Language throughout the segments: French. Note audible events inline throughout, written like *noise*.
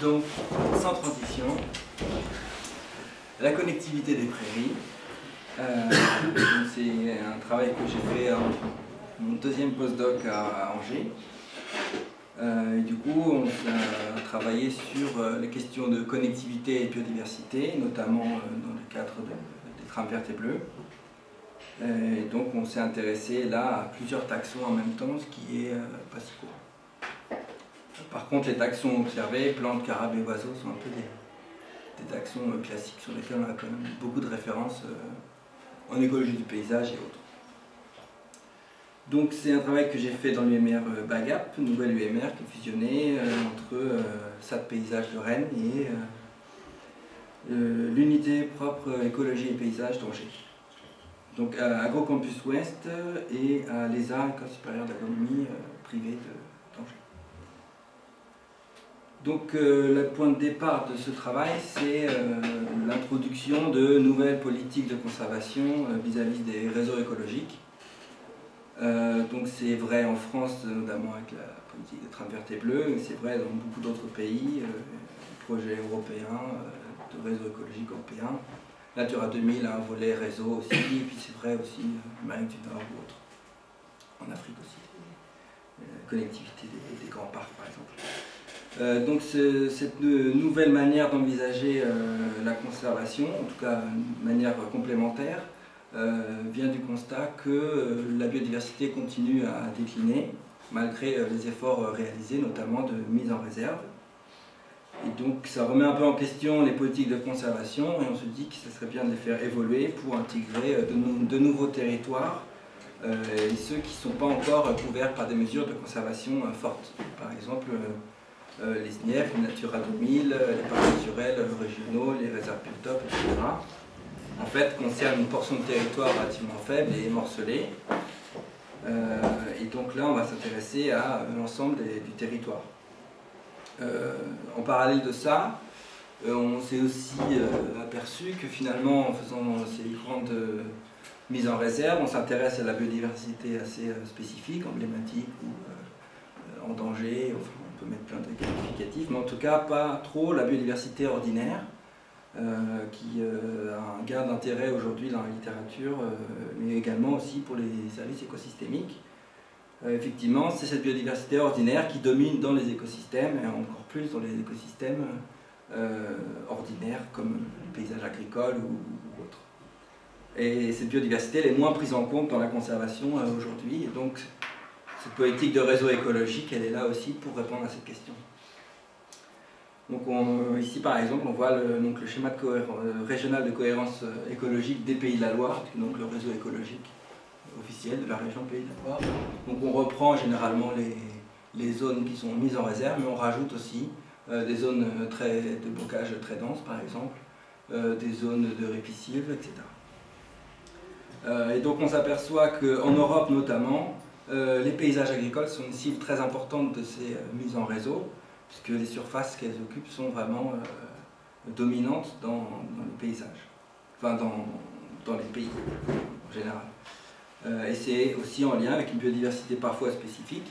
Donc, sans transition, la connectivité des prairies. Euh, *coughs* c'est un travail que j'ai fait en mon deuxième postdoc à, Angers. Euh, et du coup, on a travaillé sur euh, les questions de connectivité et biodiversité, notamment dans le cadre des trames vertes et bleues. Et donc, on s'est intéressé là à plusieurs taxons en même temps, ce qui est pas si courant. Par contre, les taxons observés, plantes, carabes et oiseaux, sont un peu des, taxons euh, classiques sur lesquels on a quand même beaucoup de références euh, en écologie du paysage et autres. Donc c'est un travail que j'ai fait dans l'UMR euh, BAGAP, nouvelle UMR qui est fusionnée entre SAT Paysage de Rennes et l'unité propre écologie et paysage d'Angers. Donc à AgroCampus Ouest et à l'ESA, École supérieure d'agronomie privée de donc euh, le point de départ de ce travail, c'est euh, l'introduction de nouvelles politiques de conservation euh, vis-à-vis des réseaux écologiques. donc c'est vrai en France, notamment avec la politique de trame verte et bleue, mais c'est vrai dans beaucoup d'autres pays, projets européens, de réseaux écologiques européens. Natura 2000 a un volet réseau aussi, et puis c'est vrai aussi en du Nord ou autre. En Afrique aussi, connectivité des grands parcs par exemple. Euh, donc cette nouvelle manière d'envisager euh, la conservation, en tout cas une manière complémentaire, euh, vient du constat que la biodiversité continue à décliner malgré les efforts réalisés, notamment de mise en réserve. Et donc ça remet un peu en question les politiques de conservation et on se dit que ce serait bien de les faire évoluer pour intégrer de, nouveaux territoires et ceux qui ne sont pas encore couverts par des mesures de conservation fortes. Par exemple, les SNIEF, les Natura 2000, les parcs naturels régionaux, les réserves biotopes, etc. En fait, concernent une portion de territoire relativement faible et morcelée. Euh, et donc là, on va s'intéresser à l'ensemble du territoire. Euh, en parallèle de ça, on s'est aussi aperçu que finalement, en faisant ces grandes mises en réserve, on s'intéresse à la biodiversité assez spécifique, emblématique ou en danger, peut mettre plein de qualificatifs, mais en tout cas pas trop la biodiversité ordinaire, euh, qui euh, a un gain d'intérêt aujourd'hui dans la littérature, euh, mais également aussi pour les services écosystémiques. effectivement, c'est cette biodiversité ordinaire qui domine dans les écosystèmes, et encore plus dans les écosystèmes ordinaires comme le paysage agricole ou, autre. Et cette biodiversité elle est moins prise en compte dans la conservation aujourd'hui, donc cette politique de réseau écologique, elle est là aussi pour répondre à cette question. Donc ici par exemple, on voit le, donc le schéma euh, régional de cohérence euh, écologique des Pays de la Loire, donc le réseau écologique officiel de la région Pays de la Loire. Donc on reprend généralement les, zones qui sont mises en réserve, mais on rajoute aussi euh, des zones très, de bocage très denses par exemple, des zones de répicives, etc. et donc on s'aperçoit qu'en Europe notamment, euh, les paysages agricoles sont une cible très importante de ces euh, mises en réseau, puisque les surfaces qu'elles occupent sont vraiment euh, dominantes dans, les paysages, enfin dans, dans, les pays en général. et c'est aussi en lien avec une biodiversité parfois spécifique,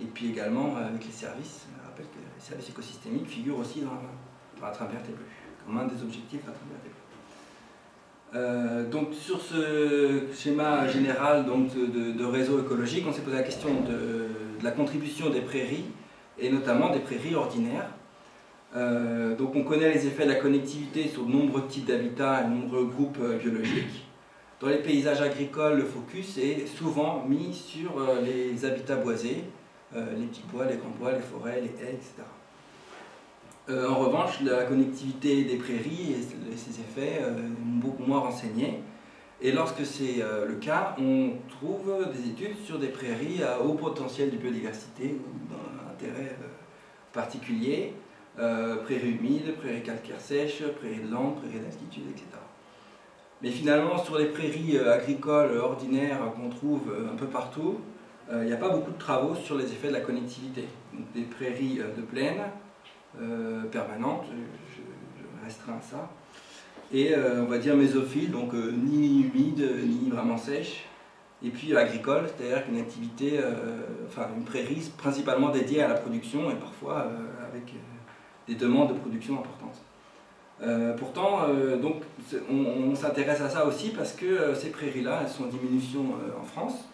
et puis également avec les services. Je rappelle que les services écosystémiques figurent aussi dans, dans la travers des comme un des objectifs de la euh, donc sur ce schéma général donc, de, réseau écologique, on s'est posé la question de, la contribution des prairies, et notamment des prairies ordinaires. Euh, donc on connaît les effets de la connectivité sur de nombreux types d'habitats et de nombreux groupes euh, biologiques. Dans les paysages agricoles, le focus est souvent mis sur les habitats boisés, les petits bois, les grands bois, les forêts, les haies, etc. Euh, en revanche, la connectivité des prairies et ses effets euh, beaucoup moins renseignés. Et lorsque c'est euh, le cas, on trouve des études sur des prairies à haut potentiel de biodiversité ou intérêt particulier, prairies humides, prairies calcaires sèches, prairies de landes, prairies d'altitude, etc. Mais finalement, sur les prairies agricoles ordinaires qu'on trouve un peu partout, il n'y a pas beaucoup de travaux sur les effets de la connectivité. Donc, des prairies de plaine, euh, permanente, je, restreins à ça. Et euh, on va dire mésophiles, donc euh, ni humide, ni vraiment sèche. Et puis agricole, c'est-à-dire une activité, enfin une prairie principalement dédiée à la production et parfois avec des demandes de production importantes. pourtant, donc, on, s'intéresse à ça aussi parce que ces prairies-là, elles sont en diminution en France,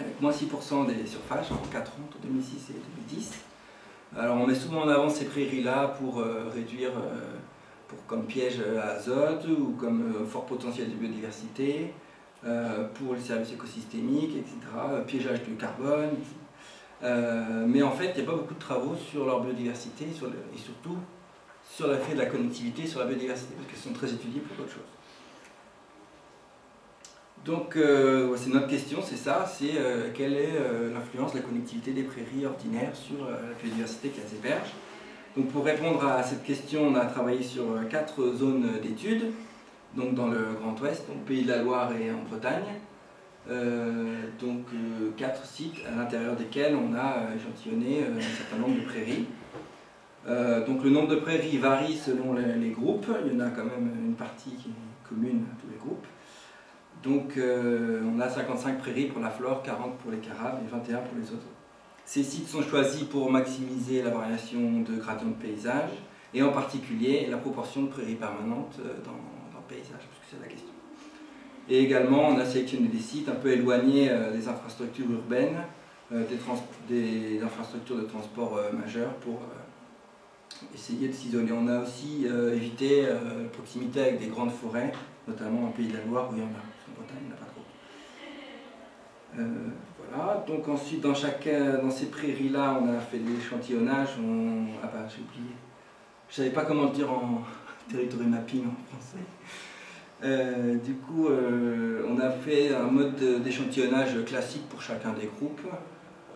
avec moins 6% des surfaces en 4 ans, entre 2006 et 2010. Alors on met souvent en avant ces prairies-là pour réduire pour, comme piège à azote ou comme euh, fort potentiel de biodiversité, euh, pour les services écosystémiques, etc., piégeage du carbone. Euh, mais en fait, il n'y a pas beaucoup de travaux sur leur biodiversité et surtout sur l'effet de la connectivité sur la biodiversité, parce qu'elles sont très étudiées pour d'autres choses. Donc, c'est notre question, c'est ça, c'est quelle est l'influence de la connectivité des prairies ordinaires sur la biodiversité qu'elles hébergent. Donc pour répondre à cette question, on a travaillé sur quatre zones d'études, donc dans le Grand Ouest, au Pays de la Loire et en Bretagne. Euh, donc euh, quatre sites à l'intérieur desquels on a échantillonné euh, un certain nombre de prairies. donc le nombre de prairies varie selon les, groupes, il y en a quand même une partie qui est commune à tous les groupes. Donc on a 55 prairies pour la flore, 40 pour les carabes et 21 pour les oiseaux. Ces sites sont choisis pour maximiser la variation de gradient de paysage et en particulier la proportion de prairies permanentes euh, dans, le paysage, parce que c'est la question. Et également, on a sélectionné des sites un peu éloignés euh, des infrastructures urbaines, euh, des, infrastructures de transport majeures pour essayer de s'isoler. On a aussi évité la proximité avec des grandes forêts, notamment en Pays de la Loire où en a. Voilà, donc ensuite dans, ces prairies-là, on a fait des échantillonnages. On... Ah bah j'ai oublié. Je savais pas comment le dire en *laughs* territory mapping en français. Euh, du coup, euh, on a fait un mode d'échantillonnage classique pour chacun des groupes.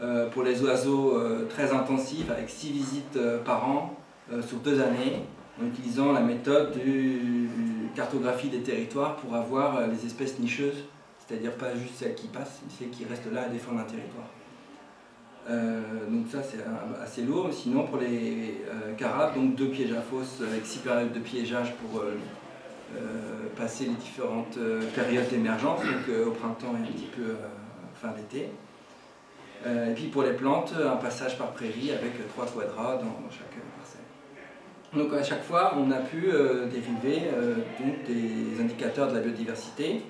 Euh, pour les oiseaux, très intensif, avec 6 visites par an sur deux années, en utilisant la méthode de cartographie des territoires pour avoir les espèces nicheuses c'est-à-dire pas juste celles qui passent, mais celles qui restent là à défendre un territoire. Euh, donc ça c'est assez lourd, sinon pour les euh, carabes, donc deux pièges à fosse avec six périodes de piégeage pour euh, passer les différentes périodes d'émergence, donc au printemps et un petit peu fin d'été. et puis pour les plantes, un passage par prairie avec trois quadras dans, chaque parcelle. Donc à chaque fois, on a pu dériver donc, des indicateurs de la biodiversité,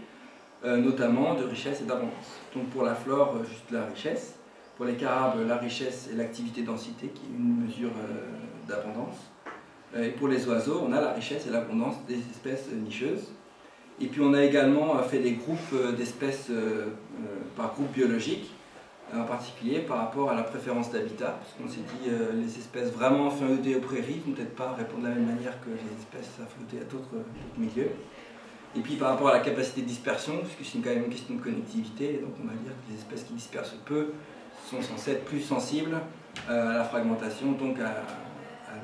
notamment de richesse et d'abondance. Donc pour la flore, euh, juste la richesse. Pour les carabes, la richesse et l'activité densité, qui est une mesure euh, d'abondance. Et pour les oiseaux, on a la richesse et l'abondance des espèces nicheuses. Et puis on a également fait des groupes d'espèces par groupe biologique, en particulier par rapport à la préférence d'habitat, parce qu'on s'est dit les espèces vraiment affiniotées aux prairies vont peut-être pas répondre de la même manière que les espèces affiniotées à d'autres milieux. Et puis par rapport à la capacité de dispersion, puisque c'est quand même une question de connectivité, donc on va dire que les espèces qui dispersent peu sont censées être plus sensibles euh, à la fragmentation, donc à,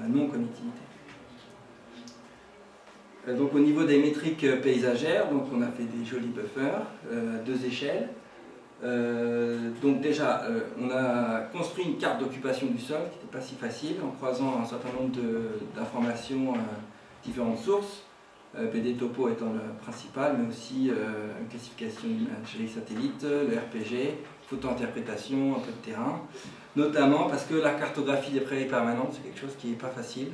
la non-connectivité. Euh, donc au niveau des métriques paysagères, donc on a fait des jolis buffers euh, à deux échelles. donc déjà, on a construit une carte d'occupation du sol qui n'était pas si facile en croisant un certain nombre d'informations, différentes sources. BD euh, Topo étant le principal, mais aussi euh, une classification d'imagerie satellite, le RPG, photo-interprétation, un peu de terrain, notamment parce que la cartographie des prairies permanentes, c'est quelque chose qui n'est pas facile.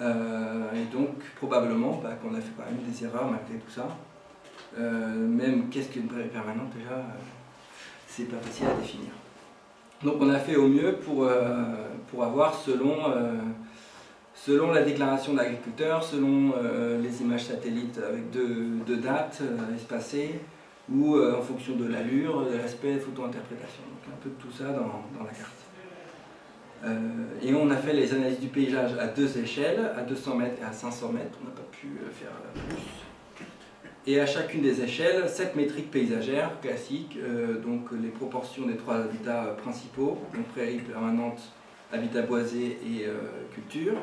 Euh, et donc, probablement bah, qu'on a fait quand même des erreurs malgré tout ça. même qu'est-ce qu'une prairie permanente, déjà, c'est pas facile à définir. Donc on a fait au mieux pour, pour avoir selon selon la déclaration de l'agriculteur, selon euh, les images satellites avec deux, dates euh, espacées, ou euh, en fonction de l'allure, de l'aspect photo-interprétation. Donc un peu de tout ça dans, la carte. et on a fait les analyses du paysage à deux échelles, à 200 mètres et à 500 mètres, on n'a pas pu faire plus. Et à chacune des échelles, cette métriques paysagères classiques, donc les proportions des trois habitats principaux, donc prairies permanentes, habitat boisé et culture,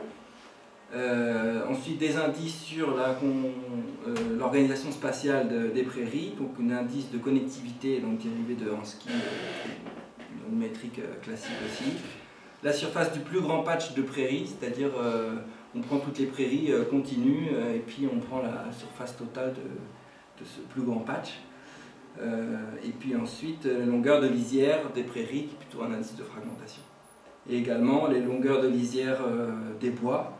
euh, ensuite, des indices sur euh, l'organisation spatiale des prairies, donc un indice de connectivité donc dérivé de Hansky, euh, une métrique classique aussi. La surface du plus grand patch de prairies, c'est-à-dire on prend toutes les prairies continues et puis on prend la surface totale de, de ce plus grand patch. et puis ensuite, la longueur de lisière des prairies, qui est plutôt un indice de fragmentation. et également les longueurs de lisière des bois,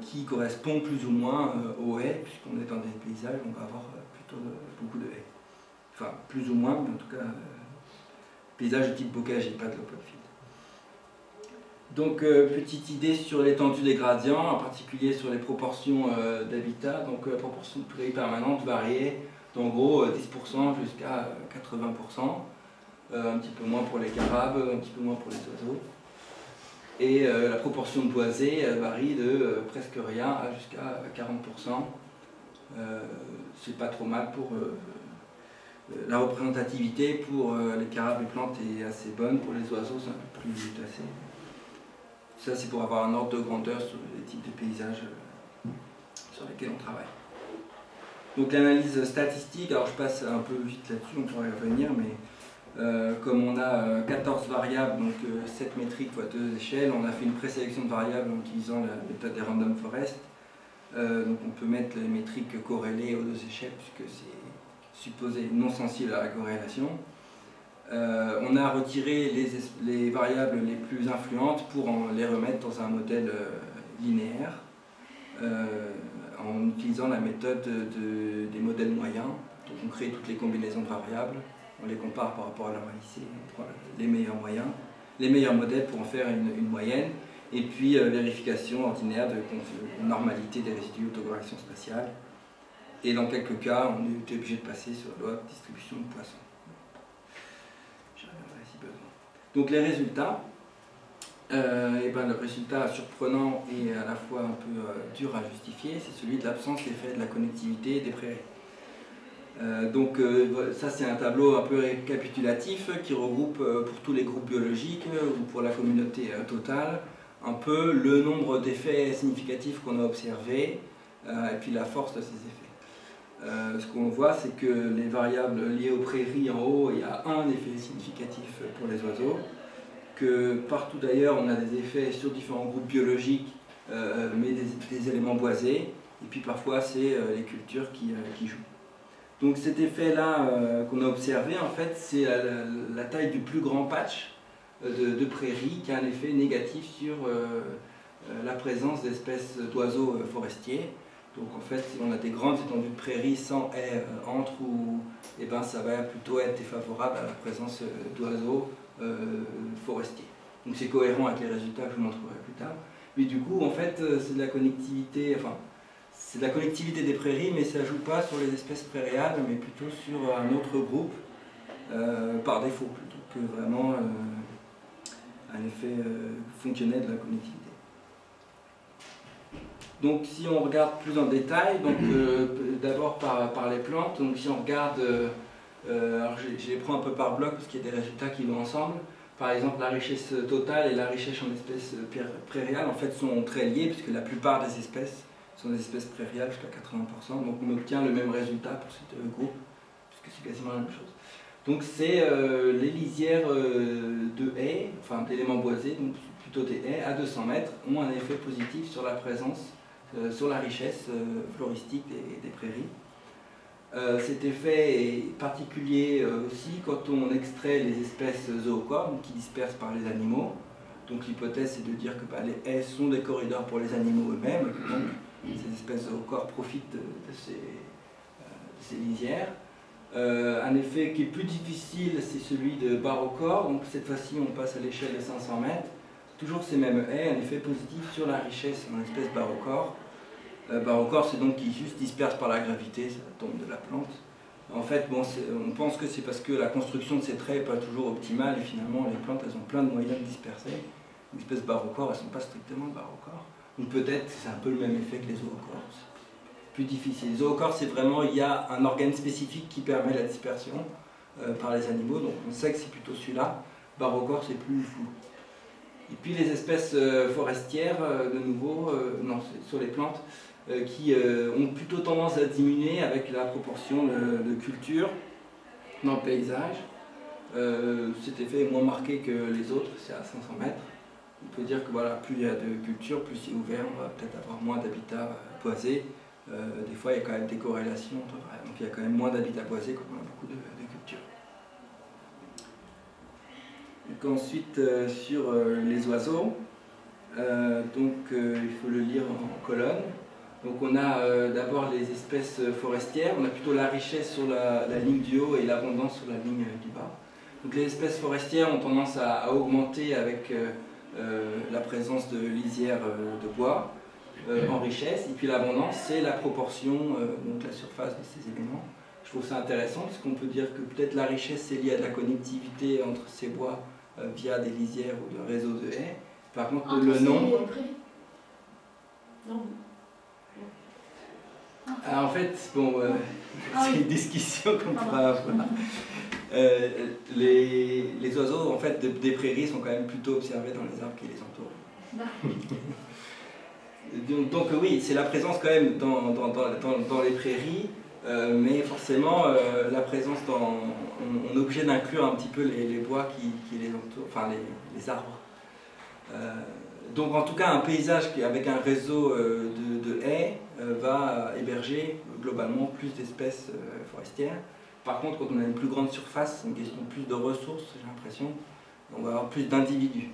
qui correspondent plus ou moins aux haies, puisqu'on est dans des paysages, on va avoir plutôt beaucoup de haies. Enfin, plus ou moins, mais en tout cas, paysage de type bocage et pas de l'open donc, euh, petite idée sur l'étendue des gradients, en particulier sur les proportions euh, d'habitat. Donc, la proportion de prairie permanente variait d'en gros 10% euh, jusqu'à 80%. un petit peu moins pour les carabes, un petit peu moins pour les oiseaux. Et la proportion de boisés varie de presque rien à jusqu'à 40%. C'est pas trop mal pour la représentativité pour les carabes et plantes est assez bonne, pour les oiseaux c'est un peu plus tassé. Ça, c'est pour avoir un ordre de grandeur sur les types de paysages euh, sur lesquels on travaille. Donc l'analyse statistique, alors je passe un peu vite là-dessus, on pourrait y revenir, mais euh, comme on a 14 euh, variables, donc 7 métriques fois 2 échelles, on a fait une présélection de variables en utilisant la méthode des random forest. donc on peut mettre les métriques corrélées aux deux échelles, puisque c'est supposé non sensible à la corrélation. Euh, on a retiré les, variables les plus influentes pour les remettre dans un modèle euh, linéaire euh, en utilisant la méthode des modèles moyens. Donc on crée toutes les combinaisons de variables, on les compare par rapport à leur lycée, les meilleurs moyens, les meilleurs modèles pour en faire une, moyenne, et puis vérification ordinaire de, normalité des résidus autocorrection spatiale. Et dans quelques cas, on est obligé de passer sur la loi de distribution de poissons. Donc les résultats, euh, et ben, le résultat surprenant et à la fois un peu euh, dur à justifier, c'est celui de l'absence d'effet de la connectivité des prairies. Euh, donc ça c'est un tableau un peu récapitulatif qui regroupe pour tous les groupes biologiques ou pour la communauté totale un peu le nombre d'effets significatifs qu'on a observés et puis la force de ces effets. ce qu'on voit, c'est que les variables liées aux prairies en haut, il y a un effet significatif pour les oiseaux, que partout d'ailleurs on a des effets sur différents groupes biologiques, euh, mais des, éléments boisés, et puis parfois c'est euh, les cultures euh, qui, jouent. Donc cet effet-là qu'on a observé, en fait, c'est la, taille du plus grand patch de, de, prairie qui a un effet négatif sur la présence d'espèces d'oiseaux forestiers. Donc en fait, si on a des grandes étendues de prairies sans haies entre, ou, eh ben, ça va plutôt être défavorable à la présence d'oiseaux euh, forestier. Donc c'est cohérent avec les résultats que je vous montrerai plus tard. Mais du coup, en fait, euh, c'est de la connectivité, enfin, c'est de la connectivité des prairies, mais ça ne joue pas sur les espèces prairiales, mais plutôt sur un autre groupe, euh, par défaut, plutôt que vraiment un effet fonctionnel de la connectivité. Donc si on regarde plus en détail, donc d'abord par, les plantes, donc si on regarde euh, alors je, les prends un peu par bloc parce qu'il y a des résultats qui vont ensemble. Par exemple, la richesse totale et la richesse en espèces prairiales en fait sont très liées puisque la plupart des espèces sont des espèces prairiales jusqu'à 80%. Donc on obtient le même résultat pour ces deux groupes puisque c'est quasiment la même chose. Donc c'est euh, les lisières euh, de haies, enfin d'éléments boisés, donc plutôt des haies à 200 mètres, ont un effet positif sur la présence, sur la richesse floristique des prairies. Euh, cet effet est particulier euh, aussi quand on extrait les espèces zoocornes qui dispersent par les animaux. Donc l'hypothèse est de dire que bah, les haies sont des corridors pour les animaux eux-mêmes, ces espèces zoocornes profitent de, ces, euh, lisières. un effet qui est plus difficile, c'est celui de barocore, donc cette fois-ci on passe à l'échelle de 500 mètres. Toujours ces mêmes haies, un effet positif sur la richesse en espèces barocore. Euh, bah, encore, c'est donc qui juste disperse par la gravité, ça tombe de la plante. En fait, bon, on pense que c'est parce que la construction de ces traits n'est pas toujours optimale et finalement les plantes elles ont plein de moyens de disperser. Les espèces barochores, elles ne sont pas strictement barochores. Ou peut-être c'est un peu le même effet que les zoocores. Plus difficile. Les zoocores, c'est vraiment, il y a un organe spécifique qui permet la dispersion euh, par les animaux, donc on sait que c'est plutôt celui-là. Barochore, c'est plus flou. Et puis les espèces euh, forestières, de nouveau, non, sur les plantes, euh, qui euh, ont plutôt tendance à diminuer avec la proportion de, culture dans le paysage. Euh, cet effet est moins marqué que les autres, c'est à 500 mètres. On peut dire que voilà, plus il y a de culture, plus c'est ouvert, on va peut-être avoir moins d'habitats boisés. des fois, il y a quand même des corrélations. Donc il y a quand même moins d'habitats boisés quand on a beaucoup de, de culture. Et ensuite sur les oiseaux, donc il faut le lire en colonne. Donc on a d'abord les espèces forestières, on a plutôt la richesse sur la, ligne du haut et l'abondance sur la ligne du bas. Donc les espèces forestières ont tendance à, augmenter avec la présence de lisières de bois en richesse, et puis l'abondance c'est la proportion, donc la surface de ces éléments. Je trouve ça intéressant parce qu'on peut dire que peut-être la richesse c'est lié à de la connectivité entre ces bois euh, via des lisières ou de réseaux de haies. Par contre, le nom. Non. Ah, en fait, bon, euh, ah *laughs* c'est une discussion qu'on pourra avoir. *laughs* Euh, les, les, oiseaux en fait, des prairies sont quand même plutôt observés dans les arbres qui les entourent. *laughs* donc, donc, oui, c'est la présence quand même dans, dans, dans, dans les prairies euh, mais forcément, euh, la présence dans... On, est obligé d'inclure un petit peu les, bois qui, les entourent, enfin les, arbres. Euh, donc en tout cas, un paysage avec un réseau de, haies va héberger globalement plus d'espèces forestières. Par contre, quand on a une plus grande surface, une question plus de ressources, j'ai l'impression, on va avoir plus d'individus.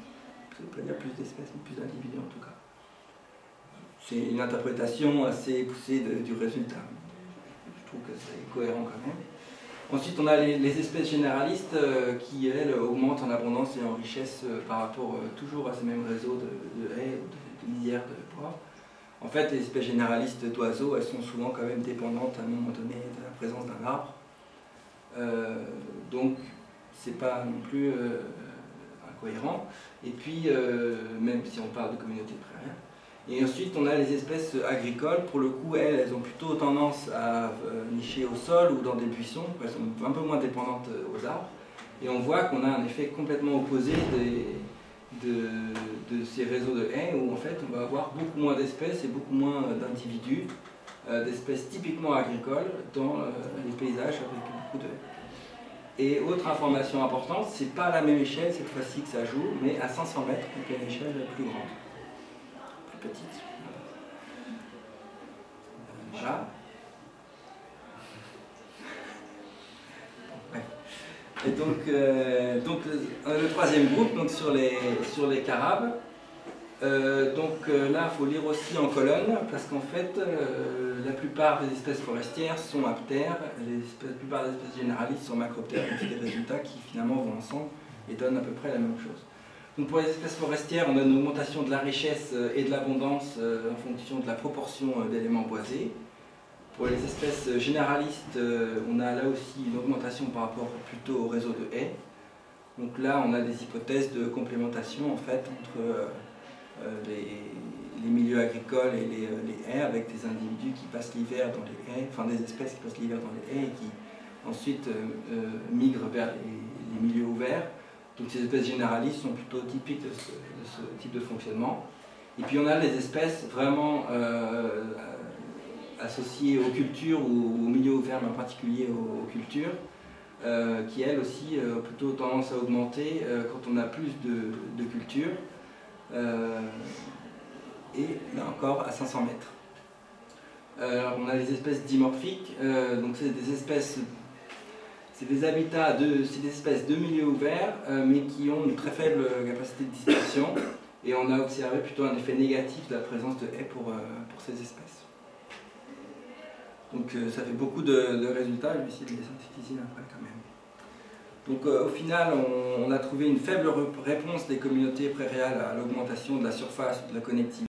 Ça veut pas dire plus d'espèces, mais plus d'individus en tout cas. C'est une interprétation assez poussée du résultat que c'est cohérent quand même. Ensuite, on a les, espèces généralistes euh, qui, elles, augmentent en abondance et en richesse euh, par rapport euh, toujours à ces mêmes réseaux de, haies ou de, de, lisières de bois. En fait, les espèces généralistes d'oiseaux, elles sont souvent quand même dépendantes à un moment donné de la présence d'un arbre. Donc, c'est pas non plus incohérent. Et puis, même si on parle de communautés prairières, et ensuite, on a les espèces agricoles. Pour le coup, elles, ont plutôt tendance à euh, nicher au sol ou dans des buissons. Elles sont un peu moins dépendantes euh, aux arbres. Et on voit qu'on a un effet complètement opposé de, ces réseaux de haies où en fait on va avoir beaucoup moins d'espèces et beaucoup moins d'individus, euh, d'espèces typiquement agricoles dans les paysages avec Et autre information importante, c'est pas à la même échelle cette fois-ci que ça joue, mais à 500 mètres, donc à une échelle plus grande petite. Voilà. Et donc, euh, donc le, troisième groupe, donc sur les, sur les carabes, euh, donc euh, là, il faut lire aussi en colonne, parce qu'en fait, la plupart des espèces forestières sont aptères, la plupart des espèces généralistes sont macroptères, donc c'est des résultats qui finalement vont ensemble et donnent à peu près la même chose. Donc pour les espèces forestières, on a une augmentation de la richesse euh, et de l'abondance euh, en fonction de la proportion euh, d'éléments boisés. Pour les espèces généralistes, on a là aussi une augmentation par rapport plutôt au réseau de haies. Donc là, on a des hypothèses de complémentation en fait entre les, milieux agricoles et les, haies avec des individus qui passent l'hiver dans les haies, enfin des espèces qui passent l'hiver dans les haies et qui ensuite migrent vers les milieux ouverts donc ces espèces généralistes sont plutôt typiques de ce, type de fonctionnement. Et puis on a les espèces vraiment euh, associées aux cultures ou aux milieux ouverts, mais en particulier aux, cultures, euh, qui elles aussi ont plutôt tendance à augmenter euh, quand on a plus de, cultures. Et là encore à 500 mètres. Alors on a les espèces dimorphiques, donc c'est des espèces c'est des habitats, de, c'est des espèces de milieux ouverts, euh, mais qui ont une très faible capacité de dispersion. Et on a observé plutôt un effet négatif de la présence de haies pour, euh, ces espèces. Donc euh, ça fait beaucoup de, résultats, je vais essayer de les synthétiser après quand même. Donc au final, on, on, a trouvé une faible réponse des communautés prairiales à l'augmentation de la surface de la connectivité.